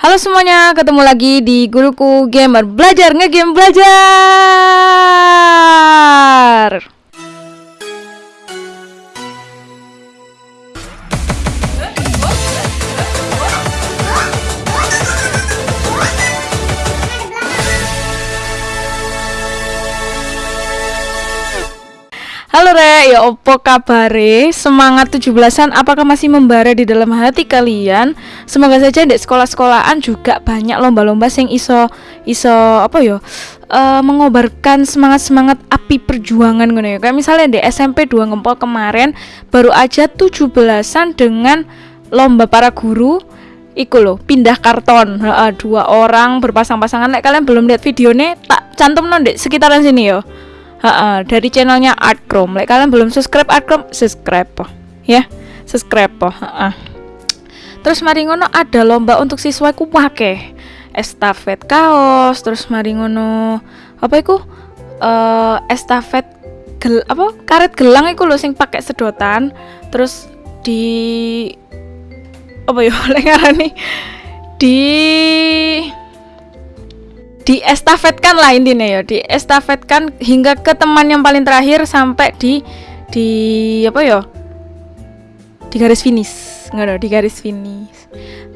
Halo semuanya, ketemu lagi di Guruku Gamer Belajar Ngegame Belajar Halo Re, ya opo kabare? Semangat 17-an apakah masih membara di dalam hati kalian? Semoga saja di sekolah-sekolahan juga banyak lomba-lomba yang iso iso apa yo? Uh, mengobarkan semangat-semangat api perjuangan ngono ya. Kayak misalnya di SMP 2 Ngempol kemarin baru aja 17-an dengan lomba para guru Iku loh, pindah karton uh, Dua orang berpasang-pasangan Like kalian belum lihat videonya Tak cantum non di sekitaran sini yo Ha dari channelnya Art Chrome. Like kalian belum subscribe Art Chrome, subscribe po. Ya, subscribe po. Ha Terus mari ngono ada lomba untuk siswa ku wake. Estafet kaos, terus mari ngono apa iku? Uh, estafet gel apa? Karet gelang iku lho sing pakai sedotan. Terus di apa ya lek nih di diestafetkan lah intinya ya diestafetkan hingga ke teman yang paling terakhir sampai di di apa ya di garis finish nggak di garis finish.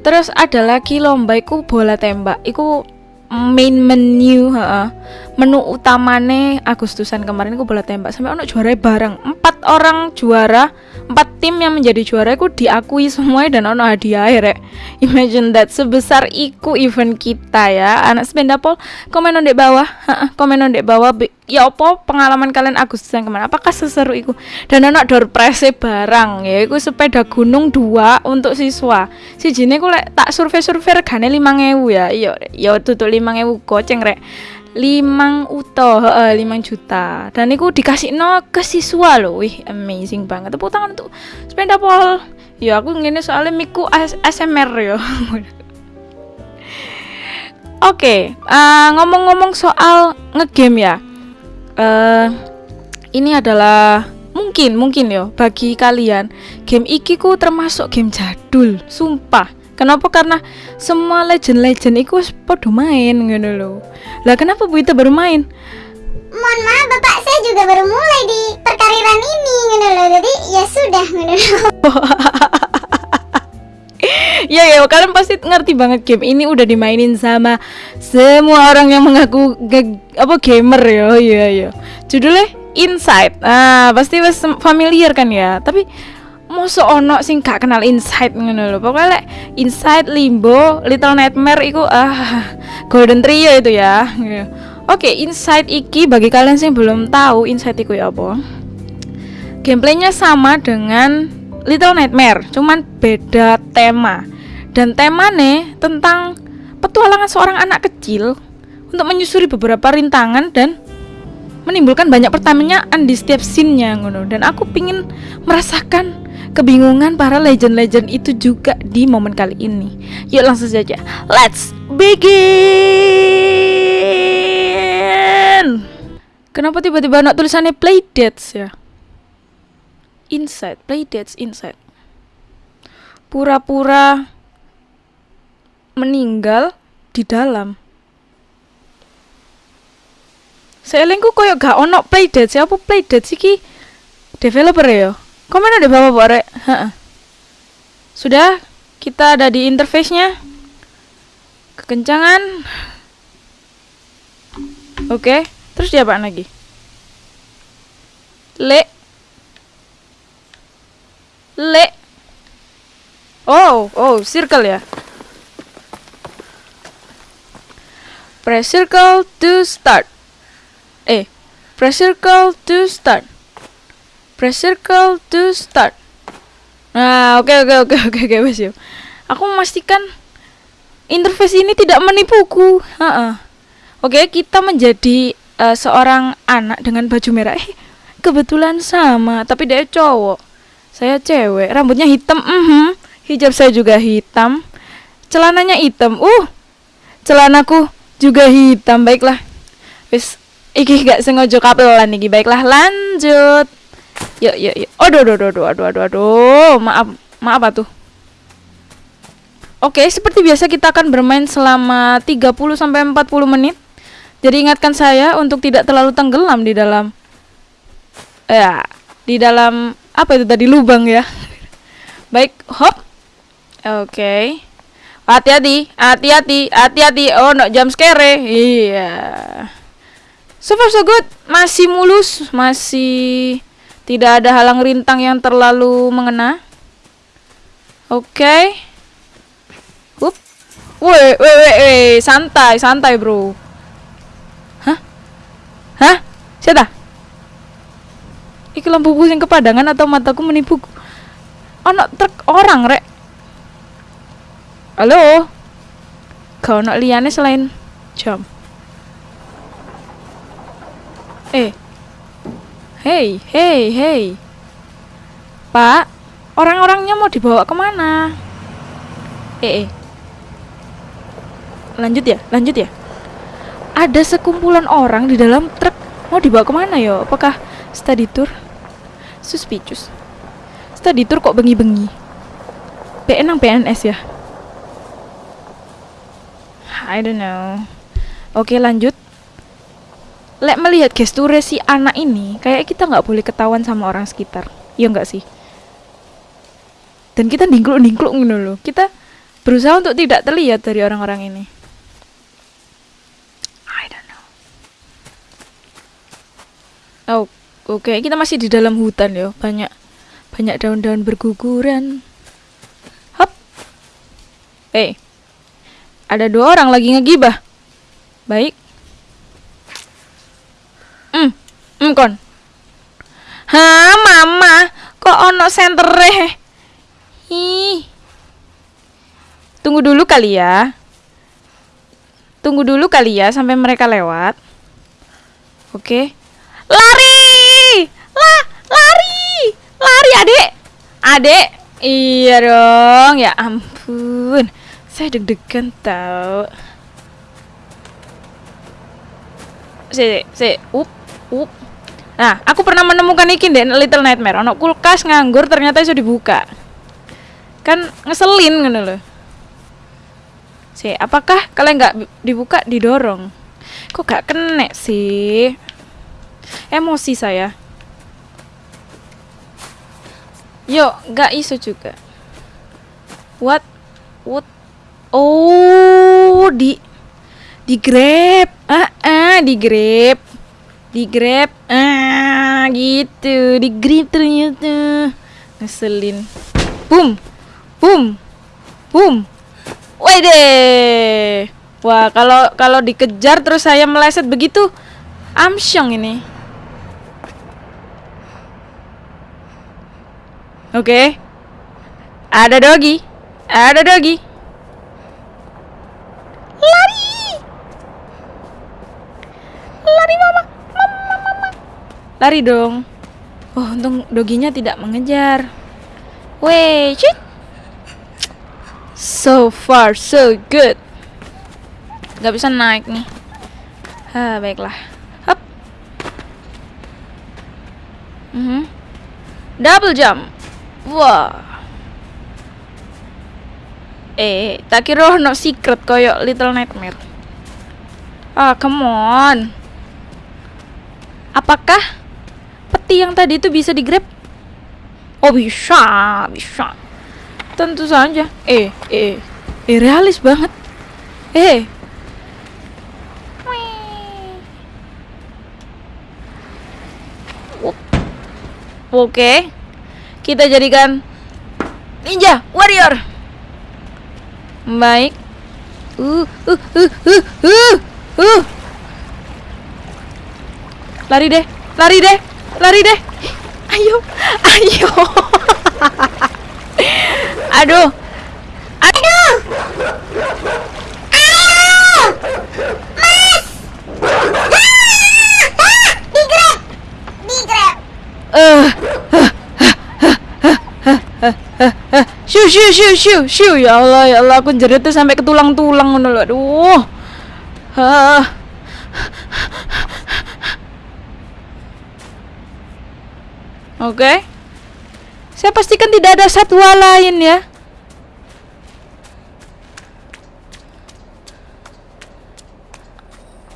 Terus ada lagi lomba iku bola tembak iku main menu ha, menu utamane Agustusan kemarin iku bola tembak. Sampai ono juara bareng. Empat orang juara empat tim yang menjadi juara itu diakui semuanya dan ono hadiah rek. Imagine that sebesar iku event kita ya. Anak sepeda pol komen di bawah. Komen di bawah. Ya opo pengalaman kalian Agustusan kemarin? Apakah seseru iku? Dan ono door prize barang ya. Iku sepeda gunung dua untuk siswa. Si jine ku lek tak survei survei regane lima ya. Iya ya tutup lima ngewu goceng rek limang uto uh, limang juta. Dan itu dikasih no ke siswa loh wih amazing banget. Tepuk tangan untuk sepeda pol ya aku ngene soalnya miku ASMR ya oke okay, uh, eh, ngomong-ngomong soal ngegame ya. Uh, ini adalah mungkin mungkin yo bagi kalian. Game iki ku termasuk game jadul sumpah. Kenapa? Karena semua legend-legend itu podo main gitu loh. Lah kenapa Bu itu baru main? Mohon maaf bapak saya juga baru mulai di perkariran ini gitu loh. Jadi ya sudah gitu loh. ya ya kalian pasti ngerti banget game ini udah dimainin sama semua orang yang mengaku apa gamer ya ya ya judulnya Inside ah pasti familiar kan ya tapi Mosok ono sing gak kenal Inside ngono lho. Pokoknya lek Inside, Limbo, Little Nightmare iku ah Golden Trio itu ya. Oke, okay, Inside iki bagi kalian sing belum tahu Inside iku ya apa? Gameplaynya sama dengan Little Nightmare, cuman beda tema. Dan temane tentang petualangan seorang anak kecil untuk menyusuri beberapa rintangan dan menimbulkan banyak pertanyaan di setiap scene-nya ngono dan aku pingin merasakan kebingungan para legend-legend itu juga di momen kali ini. Yuk langsung saja. Let's begin. Kenapa tiba-tiba anak tulisannya play dates ya? Inside, play dates inside. Pura-pura meninggal di dalam. Saya lengku koyo gak ono play dates, apa play dates iki developer ya? Komen ada bawah Bore. Sudah, kita ada di interface-nya. Kekencangan. Oke, terus dia apa lagi? Le. Le. Oh, oh, circle ya. Press circle to start. Eh, press circle to start press circle to start. Nah oke okay, oke okay, oke okay, oke oke okay, aku memastikan interface ini tidak menipuku. Uh -uh. oke okay, kita menjadi uh, seorang anak dengan baju merah. Eh kebetulan sama tapi dia cowok. Saya cewek rambutnya hitam. Uh -huh. hijab saya juga hitam. Celananya hitam. Uh celanaku juga hitam. Baiklah. Wis iki gak sengaja kapelan iki. Baiklah lanjut Yuk, yuk, yuk. Aduh, aduh, aduh, aduh, aduh, aduh. Maaf, maaf apa tuh? Oke, seperti biasa kita akan bermain selama 30 sampai 40 menit. Jadi ingatkan saya untuk tidak terlalu tenggelam di dalam ya, di dalam apa itu tadi lubang ya. Baik, hop. Oke. Hati-hati, hati-hati, hati-hati. Oh, no jam scare. Iya. So far so good, masih mulus, masih tidak ada halang rintang yang terlalu mengena. Oke. Okay. Up. Woi, woi, woi, santai, santai, Bro. Hah? Hah? Siapa? Iki lampu pusing kepadangan atau mataku menipuku? Ono truk orang, Rek. Halo? Kau nak liane selain jam? Eh. Hei, hei, hei. Pak, orang-orangnya mau dibawa ke mana? Eh, eh. Lanjut ya, lanjut ya. Ada sekumpulan orang di dalam truk. Mau dibawa ke mana yo? Apakah study tour? Suspicious. Study tour kok bengi-bengi? PN PNS ya? I don't know. Oke lanjut lek melihat gesture si anak ini kayak kita nggak boleh ketahuan sama orang sekitar. Iya nggak sih? Dan kita dingkluk dingkluk ngono loh kita berusaha untuk tidak terlihat dari orang-orang ini. I don't know. Oh oke. Okay. kita masih di dalam hutan ya banyak banyak daun-daun berguguran. Hop. Eh. Hey. ada dua orang lagi ngegibah. Baik Hmm, kon. Ha, mama, kok ono sentere? Ih. Tunggu dulu kali ya. Tunggu dulu kali ya sampai mereka lewat. Oke. Lari! Lah, lari! Lari, Adek. Adek. Iya dong, ya ampun. Saya deg-degan tau. Si, si, up, up. Nah, aku pernah menemukan ikin deh Little Nightmare. Ono kulkas nganggur ternyata itu dibuka. Kan ngeselin gitu loh. Si, apakah kalian nggak dibuka didorong? Kok gak kena sih? Emosi saya. Yo, nggak isu juga. What? What? Oh, di di grab. Ah, ah, di grab di grab ah gitu di grab ternyata. Ngeselin. Boom boom boom. Wede wah kalau kalau dikejar terus saya meleset begitu amsyong ini. Oke. Okay. ada dogi ada dogi lari. Lari mama Lari dong. Oh, untung doginya tidak mengejar. Wait. So far, so good. Gak bisa naik nih. Ha, baiklah. Hop. Mm -hmm. Double jump. Wah. Eh, tak kira no secret koyo Little Nightmare. Ah, come on. Apakah yang tadi itu bisa di grab? Oh bisa, bisa. Tentu saja. Eh, eh, eh realis banget. Eh. Oke. Kita jadikan ninja warrior. Baik. Uh, uh, uh, uh, uh, uh. Lari deh, lari deh lari deh ayo ayo aduh mas Shoo, shoo, shoo, shoo, shoo. Ya Allah, ya Allah, aku jerit tuh sampai ke tulang-tulang ngono Aduh. Ah. Oke. Okay. Saya pastikan tidak ada satwa lain ya.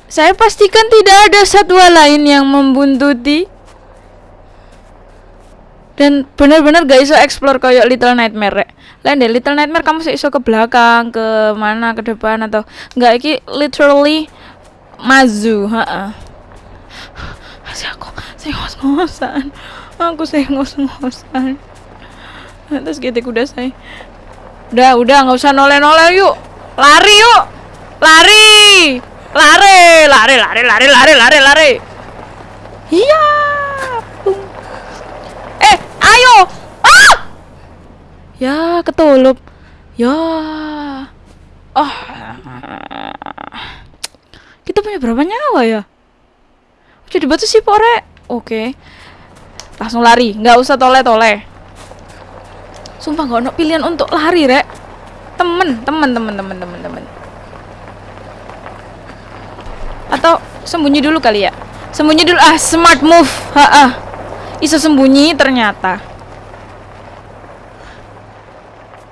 Saya pastikan tidak ada satwa lain yang membuntuti. Dan benar-benar gak iso explore kayak Little Nightmare. Lain deh Little Nightmare kamu iso ke belakang, ke mana, ke depan atau nggak iki literally mazu, heeh. Masih aku, saya ngos-ngosan. Aku saya ngos-ngosan. Terus gitu kuda saya. Udah, udah nggak usah noleh-noleh yuk. Lari yuk. Lari. Lari, lari, lari, lari, lari, lari, lari. Iya. Eh, ayo. Ah! Ya, ketulup. Ya. Oh. Kita punya berapa nyawa ya? Jadi batu sih, Pore. Oke. Langsung lari, nggak usah tole-tole. Sumpah gak ada pilihan untuk lari, Rek. Temen, temen, temen, temen, temen, temen. Atau sembunyi dulu kali ya. Sembunyi dulu. Ah, smart move. Ha -ah. Iso sembunyi ternyata.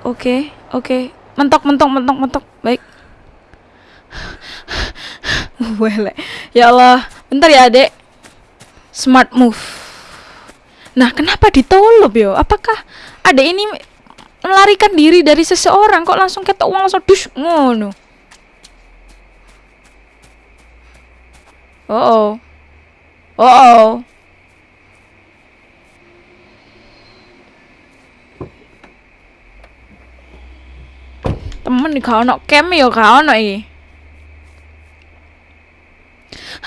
Oke, oke. Mentok, mentok, mentok, mentok. Baik. Boleh. Ya Allah. Bentar ya, Adek. Smart move. Nah, kenapa ditolop yo? Apakah ada ini melarikan diri dari seseorang kok langsung ketok uang langsung dus ngono. Oh oh. Oh oh. Temen nih kau nak kem ya kau nak iki.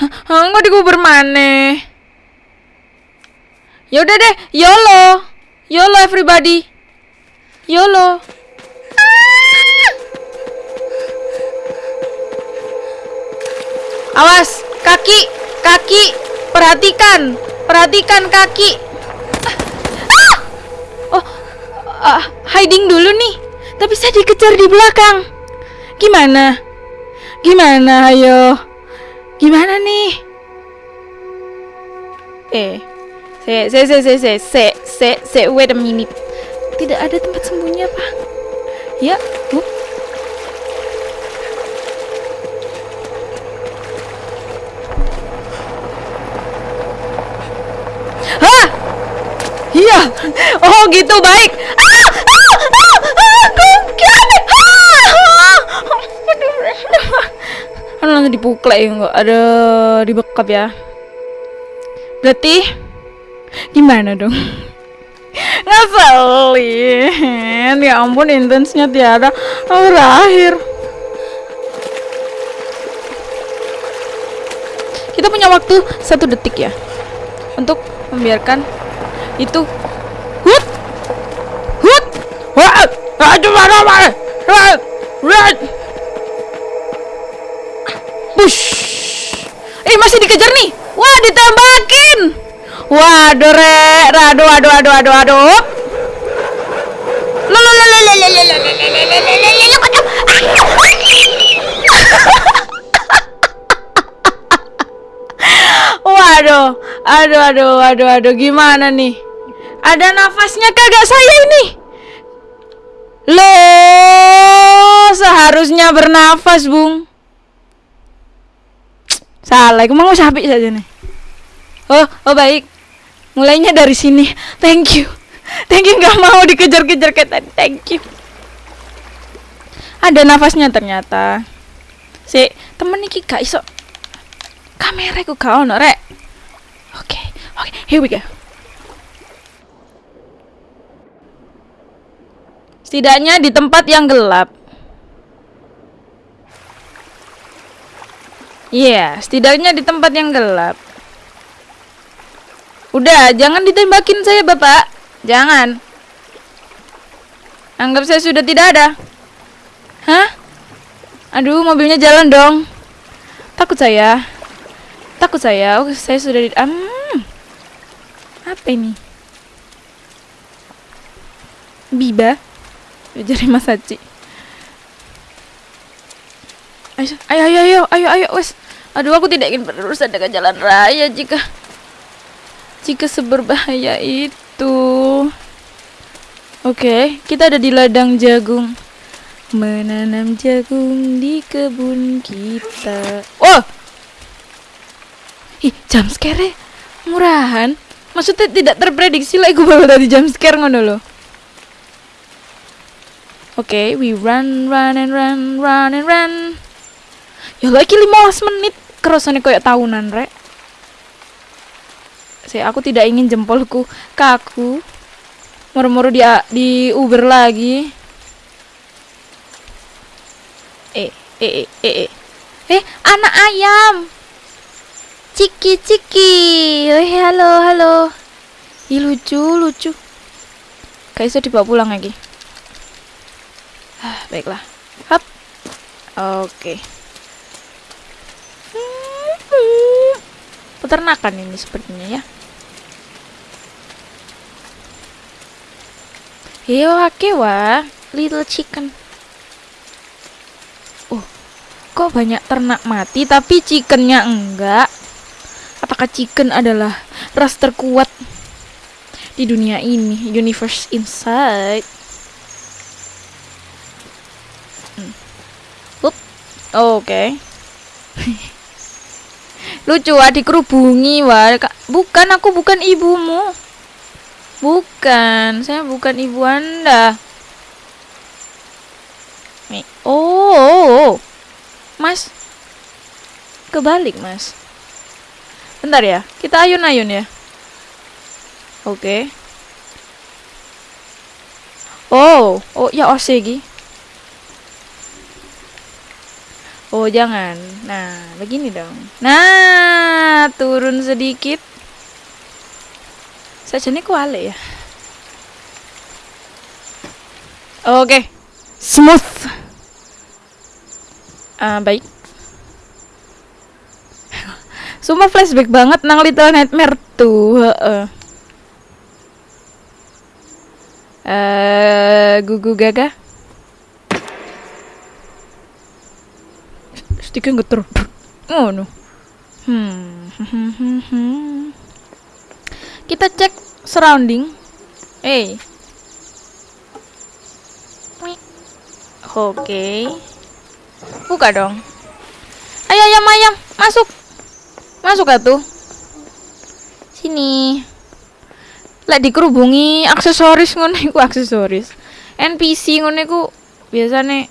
Hah, nggak dikubur mana? Yaudah deh, YOLO. YOLO everybody. YOLO. Awas, kaki, kaki, perhatikan, perhatikan kaki. Ah! Oh, ah, hiding dulu nih. Tapi saya dikejar di belakang. Gimana? Gimana, ayo? Gimana nih? Eh, Se, se, se, se, se, se, se, se, wait a minute. Tidak ada tempat sembunyi apa? Ya, bu? Hah? Iya. Oh, gitu baik. Ah! Ah! Ah! ah, ah. Kan langsung dipuklek ya enggak ada dibekap ya. Berarti gimana dong? Ngeselin. Ya ampun intensnya tiada. Berakhir Kita punya waktu satu detik ya Untuk membiarkan itu. Hut! Hut! Hut Push Eh masih dikejar nih. Wah ditembakin Waduh re Aduh aduh aduh aduh aduh Waduh, aduh, aduh, aduh, aduh, gimana nih? Ada nafasnya kagak saya ini? Loh, seharusnya bernafas, Bung. Salah, aku mau sapi saja nih. Oh, oh baik. Mulainya dari sini. Thank you. Thank you nggak mau dikejar-kejar kayak tadi. Thank you. Ada nafasnya ternyata. Si temen iki gak iso. Kamera ku gak ono. Oke, oke, here we go. Setidaknya di tempat yang gelap. Iya, yeah, setidaknya di tempat yang gelap. Udah, jangan ditembakin saya, Bapak. Jangan. Anggap saya sudah tidak ada. Hah? Aduh, mobilnya jalan dong. Takut saya. Takut saya. Oh, saya sudah di... Um, apa ini? Biba. Jari Mas ayo, ayo, ayo, ayo, ayo, wes. Aduh, aku tidak ingin berurusan dengan jalan raya jika jika seberbahaya itu. Oke, kita ada di ladang jagung. Menanam jagung di kebun kita. Oh, ih jam scare murahan maksudnya tidak terprediksi lah gue baru tadi jam scare ngono loh Oke, we run, run and run, run and run. Ya lagi 15 menit kerasanya kayak tahunan, rek. Saya aku tidak ingin jempolku kaku. Moro-moro dia di Uber lagi. Eh, eh, eh, eh, eh. Eh, anak ayam. Ciki, ciki. Eh, halo, halo. Ih, lucu, lucu. Kayak bisa dibawa pulang lagi. Ah, baiklah. Hap. Oke. Peternakan ini sepertinya ya. Hewa little chicken. Oh, kok banyak ternak mati tapi chickennya enggak? Apakah chicken adalah ras terkuat di dunia ini, universe inside? Hmm. Oke. Okay. Lucu ah dikerubungi wah. Bukan aku bukan ibumu. Bukan, saya bukan ibu Anda. Nih. Oh, oh, oh. Mas. Kebalik, Mas. Bentar ya. Kita ayun-ayun ya. Oke. Okay. Oh, oh ya osegi. Oh, jangan. Nah, begini dong. Nah, turun sedikit. Saja nih kuale ya. Oke. Okay. Smooth. Uh, baik. Sumpah flashback banget nang Little Nightmare tuh. Uh. Uh, gugu gaga. sticknya geter oh no hmm kita cek surrounding. Eh oke. Okay. buka dong. Ayo ayam ayam. Masuk. Masuk tuh sini. Lah dikerubungi aksesoris ngono iku aksesoris. NPC ngono iku biasanya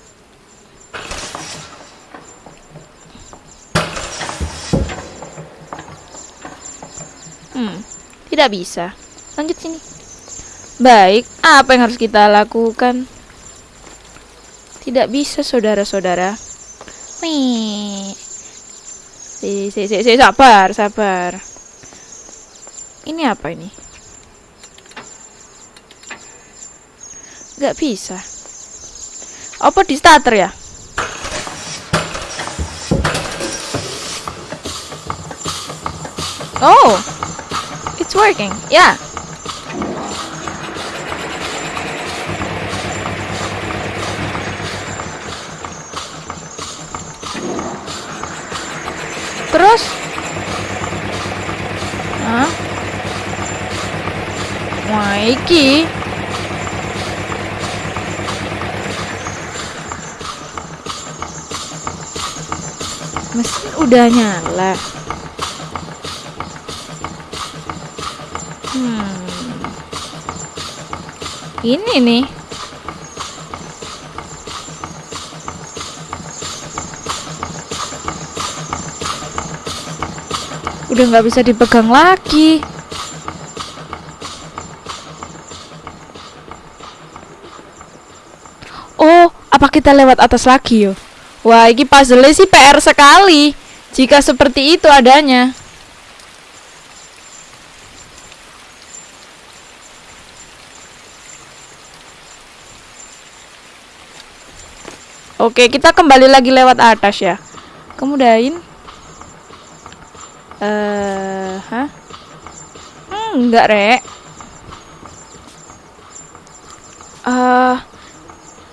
Hmm, tidak bisa. Lanjut sini. Baik, apa yang harus kita lakukan? Tidak bisa, saudara-saudara. Wih. Si, si, si, si, sabar, sabar. Ini apa ini? Gak bisa. Apa di starter ya? Oh, It's working. Yeah. Terus? Hah? Wah, iki. Mesin udah nyala. Ini nih. Udah nggak bisa dipegang lagi. Oh apa kita lewat atas lagi yo? Wah ini puzzle sih PR sekali. Jika seperti itu adanya Oke, kita kembali lagi lewat atas ya. Kemudian eh uh, hah? Hmm, enggak, Rek. Eh uh,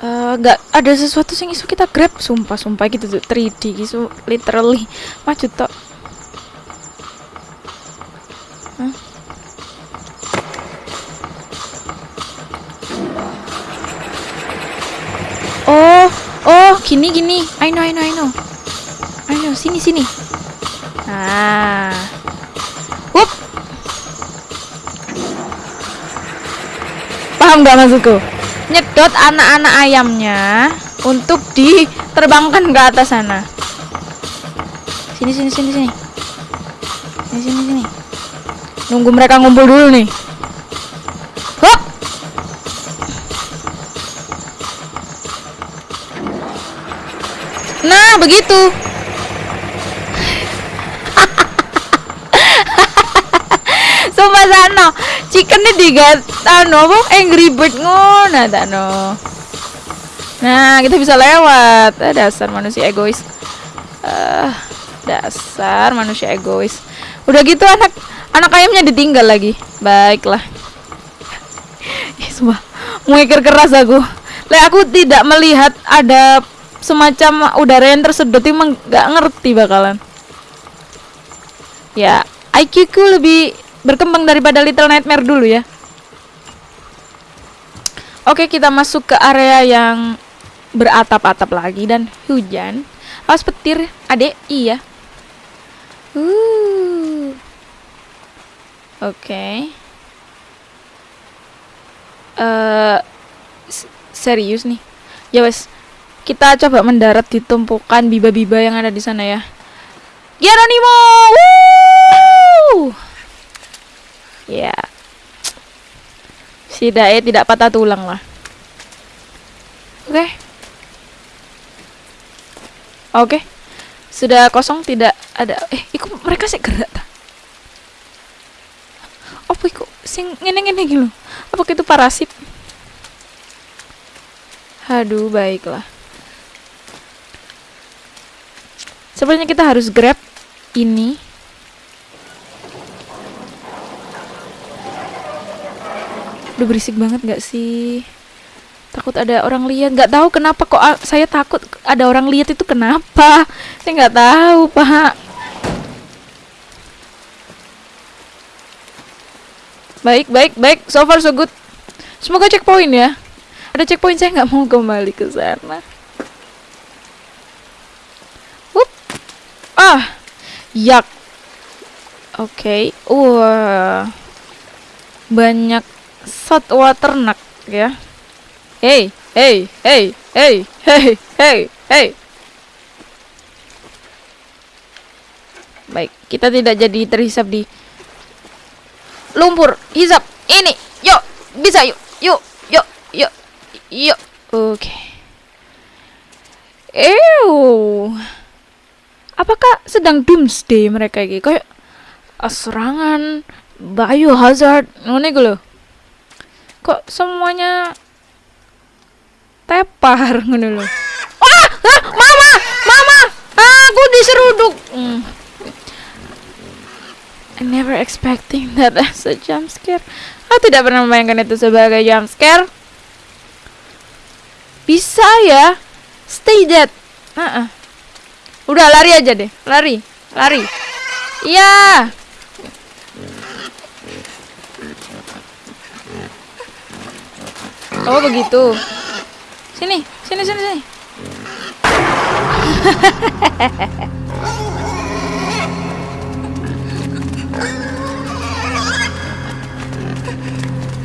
uh, ada sesuatu yang isu kita grab. Sumpah sumpah gitu tuh. 3D gitu. Literally. Maju tok Oh, gini gini. I know, I know, I know. I know, sini sini. Nah. Hup. Paham nggak maksudku? Nyedot anak-anak ayamnya untuk diterbangkan ke atas sana. Sini sini sini sini. Sini sini sini. Nunggu mereka ngumpul dulu nih. Hop. Begitu. Sumpah sana, chicken ini digat anu apa angry bird ngono tano. Nah, kita bisa lewat. Ah, dasar manusia egois. Ah, dasar manusia egois. Udah gitu anak anak ayamnya ditinggal lagi. Baiklah. Ih, sumpah, mengikir keras aku. Le aku tidak melihat ada semacam udara yang tersedot itu nggak ngerti bakalan. Ya, IQ ku lebih berkembang daripada Little Nightmare dulu ya. Oke, kita masuk ke area yang beratap-atap lagi dan hujan. Awas petir, adek, iya. Uh. Oke. Eh, s- serius nih. Ya wes, kita coba mendarat di tumpukan biba-biba yang ada di sana ya. Geronimo! Ya. Si Dae tidak patah tulang lah. Oke. Oke. Sudah kosong tidak ada eh iku mereka sih gerak ta? Apa iku sing ngene-ngene iki lho? Apa itu parasit? Aduh, baiklah. Sebenarnya kita harus grab ini. Udah berisik banget gak sih? Takut ada orang lihat. Nggak tahu kenapa kok a- saya takut ada orang lihat itu kenapa? Saya nggak tahu, Pak. Baik, baik, baik. So far so good. Semoga checkpoint ya. Ada checkpoint saya nggak mau kembali ke sana. Ah, yak. Oke. Wah. Banyak satwa ternak ya. Hey, hey, hey, hey, hey, hey, hey. Baik, kita tidak jadi terhisap di lumpur. Hisap. Ini. Yuk, bisa yuk. Yuk, yuk, yuk. Yuk. Oke. Ew. Apakah sedang doomsday mereka ini? Kayak ah, serangan biohazard ngono iku lho. Kok semuanya tepar ngono lho. Wah, ah, mama, mama, aku diseruduk. Hmm. I never expecting that as a jump scare. Aku tidak pernah membayangkan itu sebagai jump scare. Bisa ya, stay dead. Ah, ah. Udah lari aja deh, lari, lari. Iya. Oh begitu. Sini, sini, sini, sini.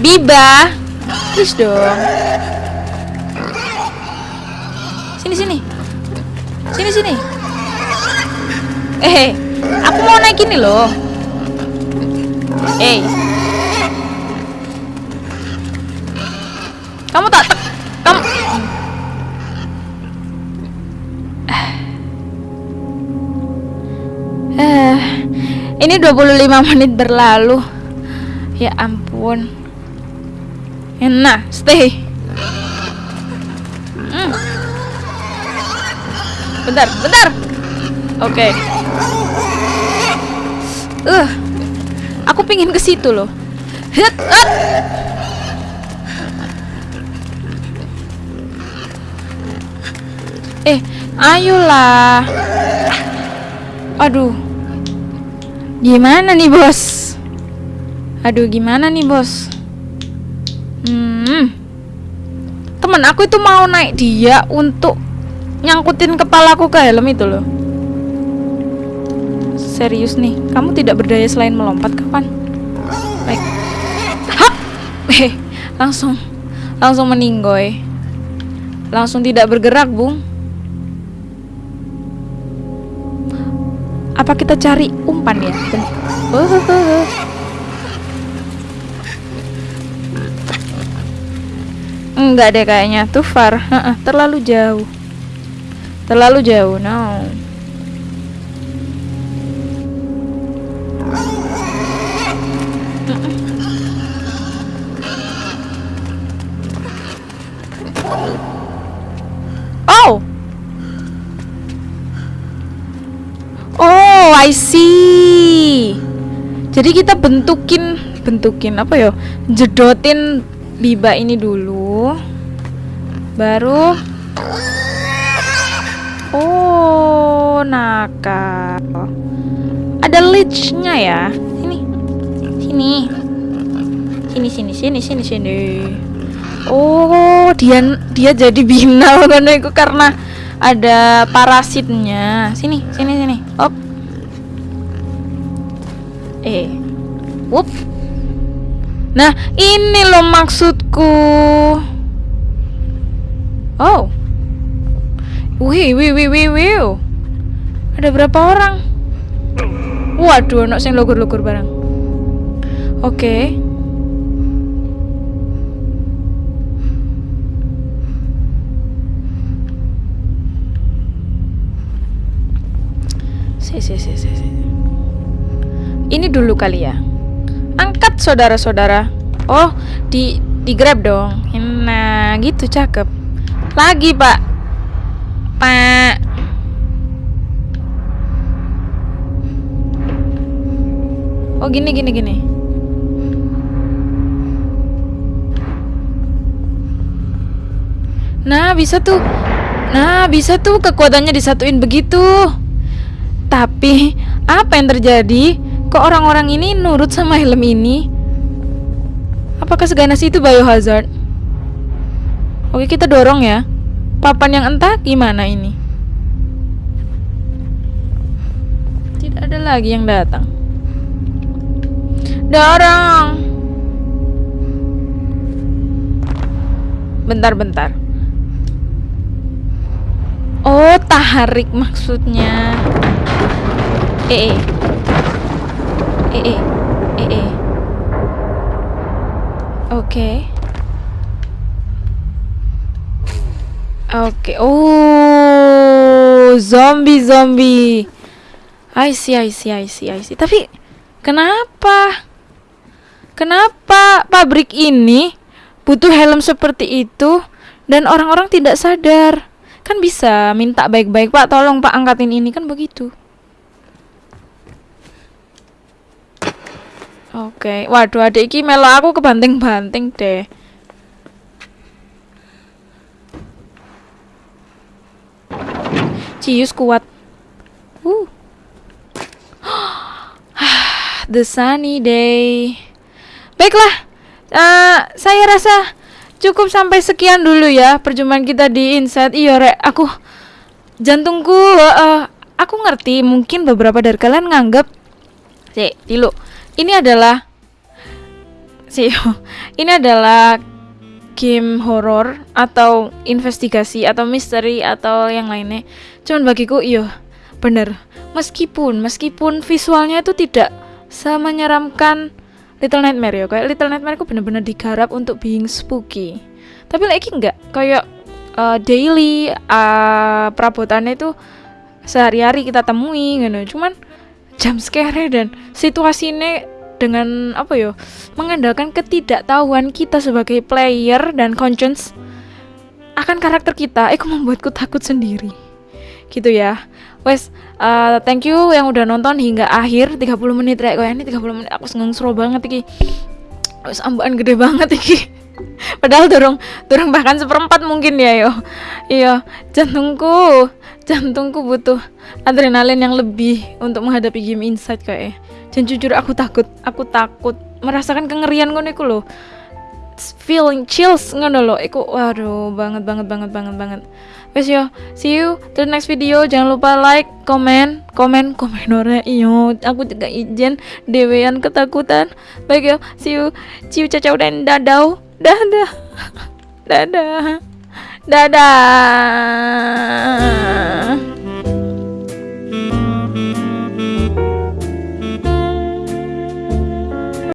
Biba, please dong. Sini, sini, sini, sini. Eh, aku mau naik ini loh. Eh, kamu tak tek, kamu. Eh, ini 25 menit berlalu. Ya ampun. Nah, stay. Hmm. Bentar, bentar. Oke. Uh, aku pingin ke situ loh. Hit, hit. Eh, ayolah. Aduh. Gimana nih, Bos? Aduh, gimana nih, Bos? Hmm. Temen aku itu mau naik dia untuk nyangkutin kepalaku ke helm itu loh. Serius nih. Kamu tidak berdaya selain melompat kapan? Baik. Hap! Eh, langsung langsung meninggoy. Langsung tidak bergerak, Bung. Apa kita cari umpan ya? Enggak deh kayaknya Too far Terlalu jauh Terlalu jauh No I see. Jadi kita bentukin Bentukin apa ya? Jedotin biba ini dulu. Baru Oh nakal. Ada leechnya ya? Sini Sini. Sini sini sini sini sini. Oh dia dia jadi binal itu karena ada parasitnya. Sini sini sini. Op Eh Wup Nah, ini loh maksudku. Oh. Wih, wih, wih, wih, wih. Ada berapa orang? Waduh, anak sing logur-logur barang. Oke. Si, si, si, si, si. Ini dulu kali ya. Angkat saudara-saudara. Oh, di di grab dong. Nah, gitu cakep. Lagi, Pak. Pak. Oh, gini gini gini. Nah, bisa tuh. Nah, bisa tuh kekuatannya disatuin begitu. Tapi, apa yang terjadi? Kok orang-orang ini nurut sama helm ini? Apakah seganas itu biohazard? Oke, kita dorong ya. Papan yang entah gimana ini? Tidak ada lagi yang datang. Dorong. Bentar-bentar. Oh, tarik maksudnya. Eh, eh. Eh, eh. Eh, eh. Oke. Oke. Oh, zombie zombie. I see, I see, I see, I see. Tapi kenapa? Kenapa pabrik ini butuh helm seperti itu dan orang-orang tidak sadar? Kan bisa minta baik-baik, Pak, tolong Pak angkatin ini kan begitu. Oke, waduh adik iki melo aku kebanting-banting deh. Cius kuat. Uh. The sunny day. Baiklah, eh, saya rasa cukup sampai sekian dulu ya perjumpaan kita di Insight. Iya, Rek, aku jantungku eh, aku ngerti mungkin beberapa dari kalian nganggap sih, tilu. Ini adalah sih, ini adalah game horor atau investigasi atau misteri atau yang lainnya. Cuman bagiku iya bener. Meskipun meskipun visualnya itu tidak semenyeramkan Little Nightmare ya. Kayak Little Nightmare aku bener-bener digarap untuk being spooky. Tapi lagi enggak kayak uh, daily uh, perabotannya itu sehari-hari kita temui gitu. Cuman jam scare dan situasinya dengan apa ya mengandalkan ketidaktahuan kita sebagai player dan conscience akan karakter kita itu membuatku takut sendiri. Gitu ya. Wes uh, thank you yang udah nonton hingga akhir 30 menit rek. Kayak ini 30 menit aku seneng seru banget iki. Wes ambaan gede banget iki. Padahal dorong dorong bahkan seperempat mungkin ya yo. Iya jantungku jantungku butuh adrenalin yang lebih untuk menghadapi game insight kayak dan jujur aku takut. Aku takut. Merasakan kengerian ngono iku loh feeling chills ngono loh iku waduh banget banget banget banget banget. Wes yo. See you till next video. Jangan lupa like komen komen komen ora iyo. Aku juga izin dewean ketakutan. Baik yo. See you. Ciu cacau dan dadau dadah. Dadah dadah